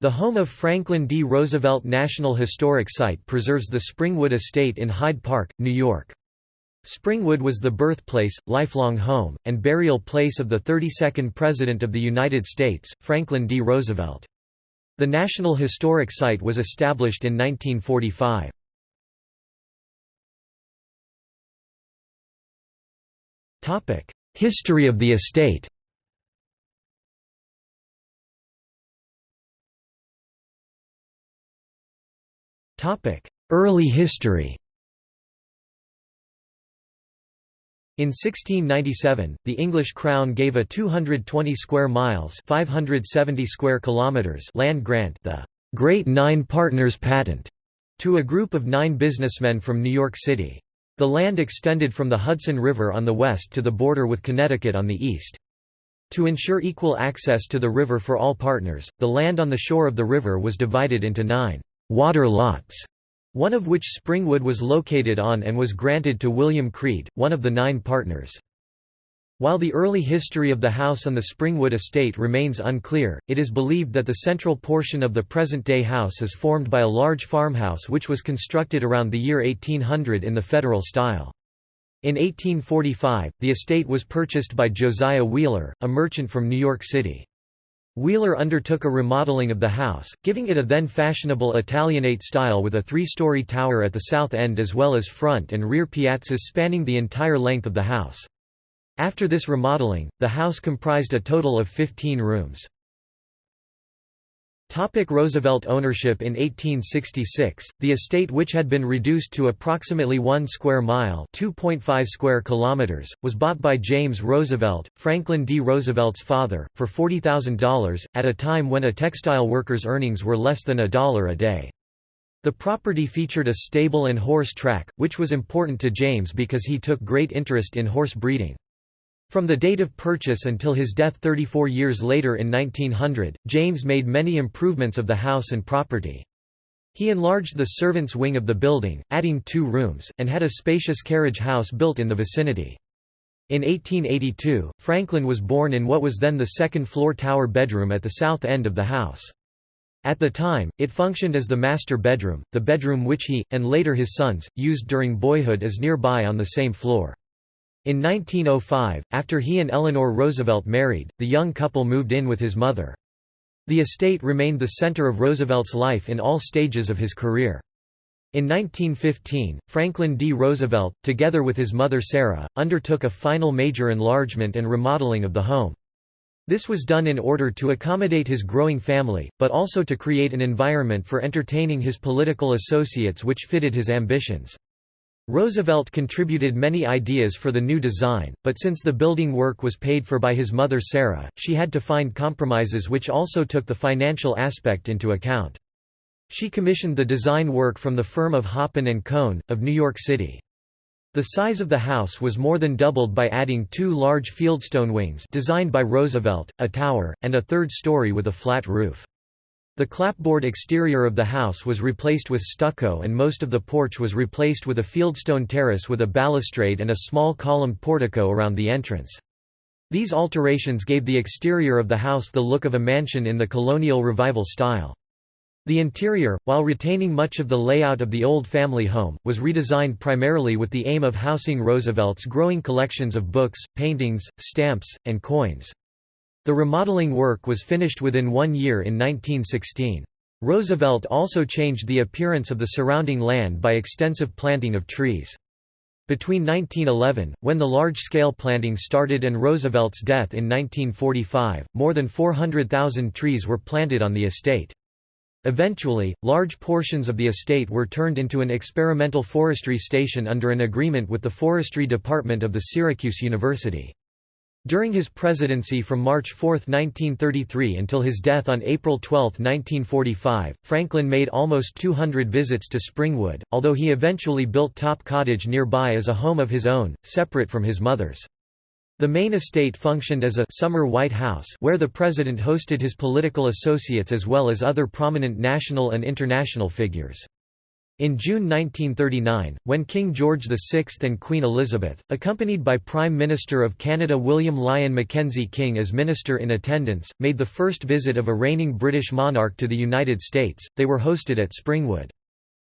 The home of Franklin D. Roosevelt National Historic Site preserves the Springwood Estate in Hyde Park, New York. Springwood was the birthplace, lifelong home, and burial place of the 32nd President of the United States, Franklin D. Roosevelt. The National Historic Site was established in 1945. History of the estate Early history In 1697, the English crown gave a 220 square miles (570 square kilometers) land grant, the Great Nine Partners Patent, to a group of nine businessmen from New York City. The land extended from the Hudson River on the west to the border with Connecticut on the east. To ensure equal access to the river for all partners, the land on the shore of the river was divided into nine water lots one of which Springwood was located on and was granted to William Creede, one of the nine partners. While the early history of the house on the Springwood estate remains unclear, it is believed that the central portion of the present-day house is formed by a large farmhouse which was constructed around the year 1800 in the Federal style. In 1845, the estate was purchased by Josiah Wheeler, a merchant from New York City. Wheeler undertook a remodeling of the house, giving it a then fashionable Italianate style with a three-story tower at the south end as well as front and rear piazzas spanning the entire length of the house. After this remodeling, the house comprised a total of 15 rooms. Topic Roosevelt ownership In 1866, the estate which had been reduced to approximately 1 square mile square kilometers, was bought by James Roosevelt, Franklin D. Roosevelt's father, for $40,000, at a time when a textile worker's earnings were less than a dollar a day. The property featured a stable and horse track, which was important to James because he took great interest in horse breeding. From the date of purchase until his death 34 years later in 1900, James made many improvements of the house and property. He enlarged the servants' wing of the building, adding two rooms, and had a spacious carriage house built in the vicinity. In 1882, Franklin was born in what was then the second-floor tower bedroom at the south end of the house. At the time, it functioned as the master bedroom, the bedroom which he, and later his sons, used during boyhood as nearby on the same floor. In 1905, after he and Eleanor Roosevelt married, the young couple moved in with his mother. The estate remained the center of Roosevelt's life in all stages of his career. In 1915, Franklin D. Roosevelt, together with his mother Sara, undertook a final major enlargement and remodeling of the home. This was done in order to accommodate his growing family, but also to create an environment for entertaining his political associates which fitted his ambitions. Roosevelt contributed many ideas for the new design, but since the building work was paid for by his mother Sara, she had to find compromises which also took the financial aspect into account. She commissioned the design work from the firm of Hoppin and Koen, of New York City. The size of the house was more than doubled by adding two large fieldstone wings designed by Roosevelt, a tower, and a third story with a flat roof. The clapboard exterior of the house was replaced with stucco and most of the porch was replaced with a fieldstone terrace with a balustrade and a small columned portico around the entrance. These alterations gave the exterior of the house the look of a mansion in the colonial revival style. The interior, while retaining much of the layout of the old family home, was redesigned primarily with the aim of housing Roosevelt's growing collections of books, paintings, stamps, and coins. The remodeling work was finished within one year in 1916. Roosevelt also changed the appearance of the surrounding land by extensive planting of trees. Between 1911, when the large-scale planting started and Roosevelt's death in 1945, more than 400,000 trees were planted on the estate. Eventually, large portions of the estate were turned into an experimental forestry station under an agreement with the forestry department of the Syracuse University. During his presidency from March 4, 1933 until his death on April 12, 1945, Franklin made almost 200 visits to Springwood, although he eventually built Top Cottage nearby as a home of his own, separate from his mother's. The main estate functioned as a summer White House where the president hosted his political associates as well as other prominent national and international figures. In June 1939, when King George VI and Queen Elizabeth, accompanied by Prime Minister of Canada William Lyon Mackenzie King as Minister in attendance, made the first visit of a reigning British monarch to the United States, they were hosted at Springwood.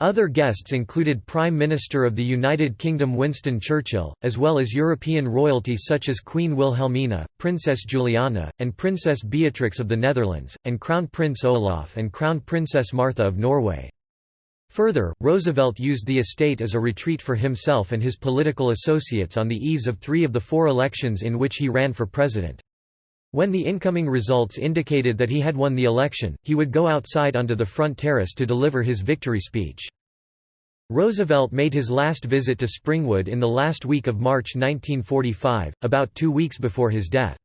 Other guests included Prime Minister of the United Kingdom Winston Churchill, as well as European royalty such as Queen Wilhelmina, Princess Juliana, and Princess Beatrix of the Netherlands, and Crown Prince Olaf and Crown Princess Martha of Norway. Further, Roosevelt used the estate as a retreat for himself and his political associates on the eves of three of the four elections in which he ran for president. When the incoming results indicated that he had won the election, he would go outside onto the front terrace to deliver his victory speech. Roosevelt made his last visit to Springwood in the last week of March 1945, about two weeks before his death.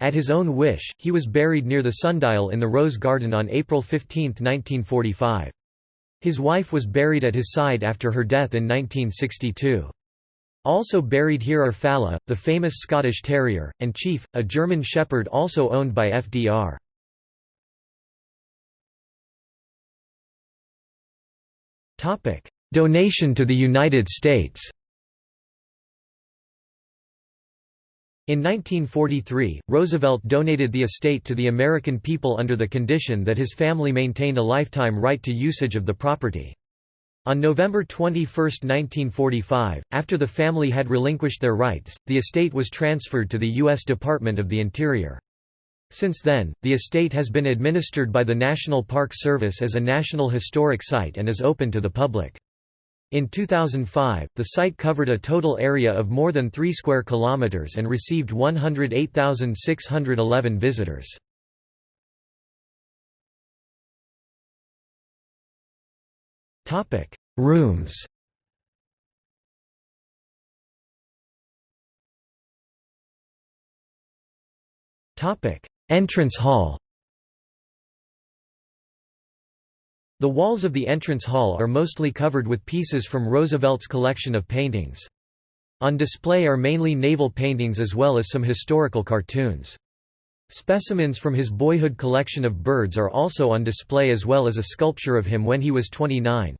At his own wish, he was buried near the sundial in the Rose Garden on April 15, 1945. His wife was buried at his side after her death in 1962. Also buried here are Fala, the famous Scottish Terrier, and Chief, a German Shepherd also owned by FDR. Donation to the United States In 1943, Roosevelt donated the estate to the American people under the condition that his family maintained a lifetime right to usage of the property. On November 21, 1945, after the family had relinquished their rights, the estate was transferred to the U.S. Department of the Interior. Since then, the estate has been administered by the National Park Service as a National Historic Site and is open to the public. In 2005, the site covered a total area of more than 3 square kilometers and received 108,611 visitors. Topic: Rooms. Topic: Entrance hall. The walls of the entrance hall are mostly covered with pieces from Roosevelt's collection of paintings. On display are mainly naval paintings as well as some historical cartoons. Specimens from his boyhood collection of birds are also on display as well as a sculpture of him when he was 29.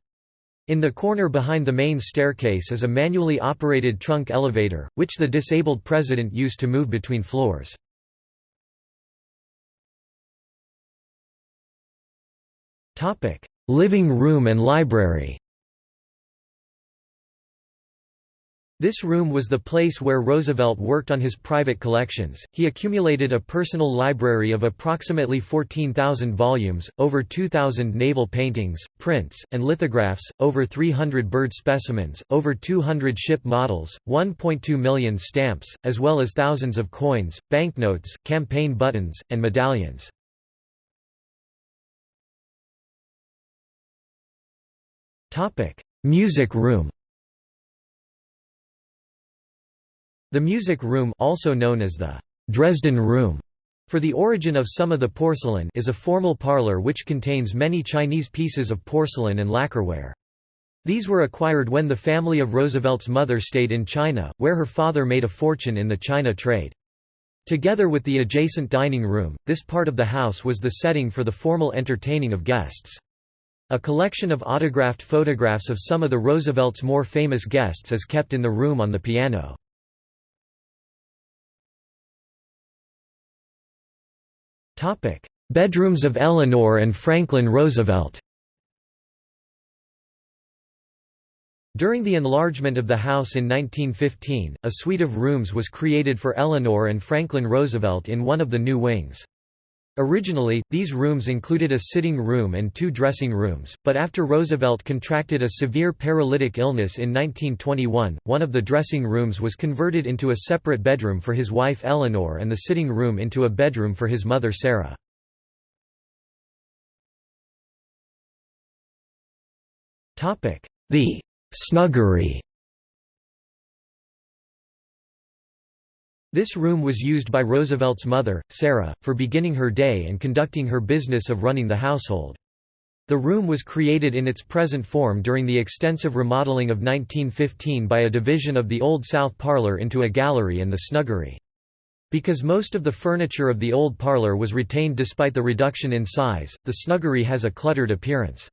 In the corner behind the main staircase is a manually operated trunk elevator, which the disabled president used to move between floors. Topic: Living room and library. This room was the place where Roosevelt worked on his private collections. He accumulated a personal library of approximately 14,000 volumes, over 2,000 naval paintings, prints, and lithographs, over 300 bird specimens, over 200 ship models, 1.2 million stamps, as well as thousands of coins, banknotes, campaign buttons, and medallions. Music room The music room also known as the Dresden Room for the origin of some of the porcelain is a formal parlor which contains many Chinese pieces of porcelain and lacquerware. These were acquired when the family of Roosevelt's mother stayed in China, where her father made a fortune in the China trade. Together with the adjacent dining room, this part of the house was the setting for the formal entertaining of guests. A collection of autographed photographs of some of the Roosevelt's more famous guests is kept in the room on the piano. Bedrooms of Eleanor and Franklin Roosevelt During the enlargement of the house in 1915, a suite of rooms was created for Eleanor and Franklin Roosevelt in one of the new wings. Originally, these rooms included a sitting room and two dressing rooms, but after Roosevelt contracted a severe paralytic illness in 1921, one of the dressing rooms was converted into a separate bedroom for his wife Eleanor and the sitting room into a bedroom for his mother Sara. The snuggery This room was used by Roosevelt's mother, Sara, for beginning her day and conducting her business of running the household. The room was created in its present form during the extensive remodeling of 1915 by a division of the Old South Parlor into a gallery and the snuggery. Because most of the furniture of the Old Parlor was retained despite the reduction in size, the snuggery has a cluttered appearance.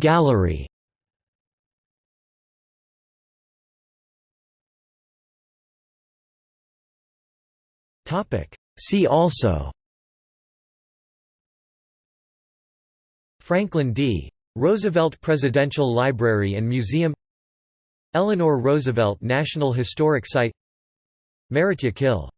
Gallery See also. Franklin D. Roosevelt Presidential Library and Museum. Eleanor Roosevelt National Historic Site. Meritya Kill